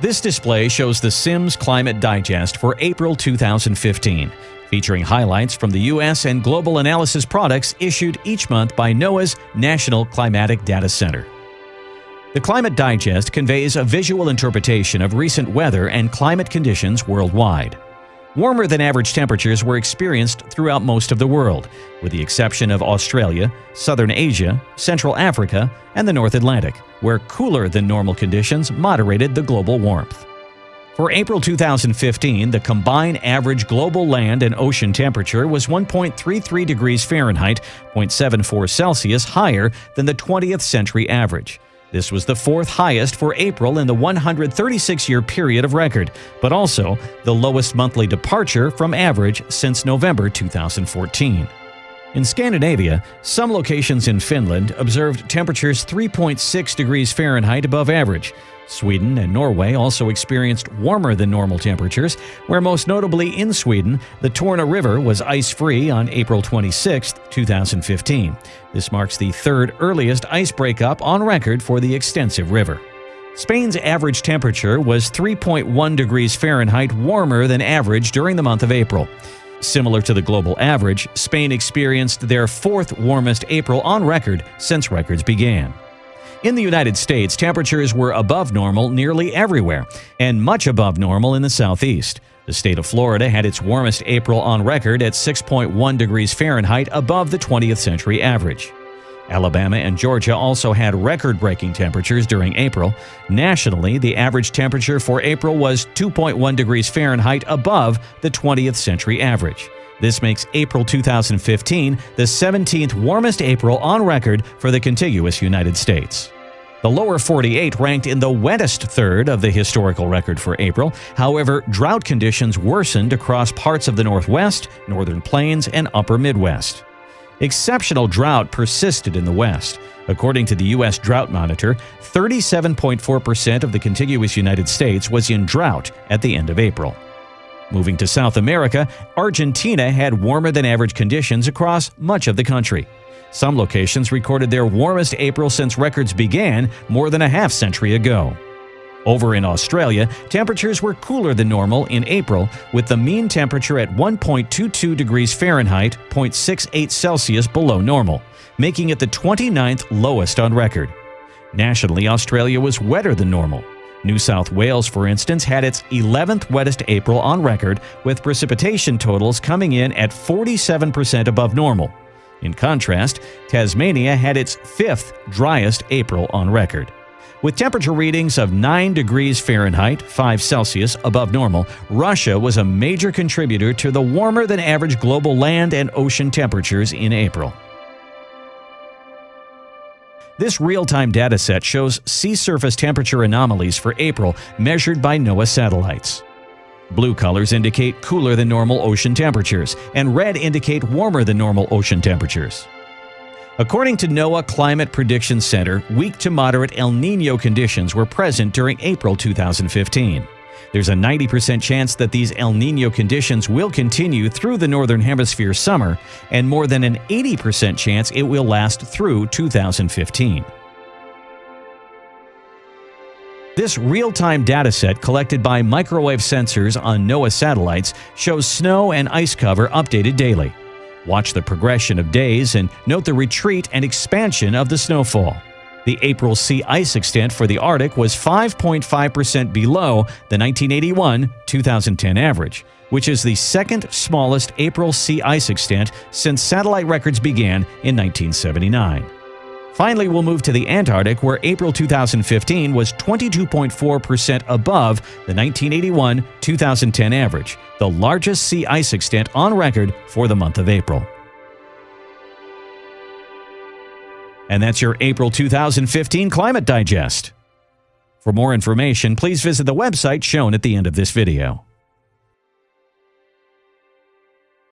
This display shows the Sims Climate Digest for April 2015, featuring highlights from the U.S. and global analysis products issued each month by NOAA's National Climatic Data Center. The Climate Digest conveys a visual interpretation of recent weather and climate conditions worldwide. Warmer than average temperatures were experienced throughout most of the world, with the exception of Australia, Southern Asia, Central Africa, and the North Atlantic, where cooler than normal conditions moderated the global warmth. For April 2015, the combined average global land and ocean temperature was 1.33 degrees Fahrenheit, 0.74 Celsius higher than the 20th century average. This was the fourth highest for April in the 136-year period of record, but also the lowest monthly departure from average since November 2014. In Scandinavia, some locations in Finland observed temperatures 3.6 degrees Fahrenheit above average. Sweden and Norway also experienced warmer than normal temperatures, where most notably in Sweden, the Torne River was ice-free on April 26, 2015. This marks the third earliest ice breakup on record for the extensive river. Spain's average temperature was 3.1 degrees Fahrenheit warmer than average during the month of April. Similar to the global average, Spain experienced their fourth warmest April on record since records began. In the United States, temperatures were above normal nearly everywhere, and much above normal in the southeast. The state of Florida had its warmest April on record at 6.1 degrees Fahrenheit above the 20th century average. Alabama and Georgia also had record-breaking temperatures during April. Nationally, the average temperature for April was 2.1 degrees Fahrenheit above the 20th century average. This makes April 2015 the 17th warmest April on record for the contiguous United States. The lower 48 ranked in the wettest third of the historical record for April. However, drought conditions worsened across parts of the Northwest, Northern Plains, and Upper Midwest. Exceptional drought persisted in the West. According to the U.S. Drought Monitor, 37.4% of the contiguous United States was in drought at the end of April. Moving to South America, Argentina had warmer than average conditions across much of the country. Some locations recorded their warmest April since records began more than a half century ago. Over in Australia, temperatures were cooler than normal in April, with the mean temperature at 1.22 degrees Fahrenheit, 0.68 Celsius below normal, making it the 29th lowest on record. Nationally, Australia was wetter than normal. New South Wales, for instance, had its 11th wettest April on record, with precipitation totals coming in at 47% above normal. In contrast, Tasmania had its fifth driest April on record. With temperature readings of 9 degrees Fahrenheit, 5 Celsius above normal, Russia was a major contributor to the warmer than average global land and ocean temperatures in April. This real-time dataset shows sea surface temperature anomalies for April measured by NOAA satellites. Blue colors indicate cooler than normal ocean temperatures, and red indicate warmer than normal ocean temperatures. According to NOAA Climate Prediction Center, weak to moderate El Nino conditions were present during April 2015. There's a 90% chance that these El Nino conditions will continue through the Northern Hemisphere summer, and more than an 80% chance it will last through 2015. This real-time dataset collected by microwave sensors on NOAA satellites shows snow and ice cover updated daily. Watch the progression of days and note the retreat and expansion of the snowfall. The April sea ice extent for the Arctic was 5.5% below the 1981-2010 average, which is the second smallest April sea ice extent since satellite records began in 1979. Finally, we'll move to the Antarctic, where April 2015 was 22.4% above the 1981-2010 average, the largest sea ice extent on record for the month of April. And that's your April 2015 Climate Digest. For more information, please visit the website shown at the end of this video.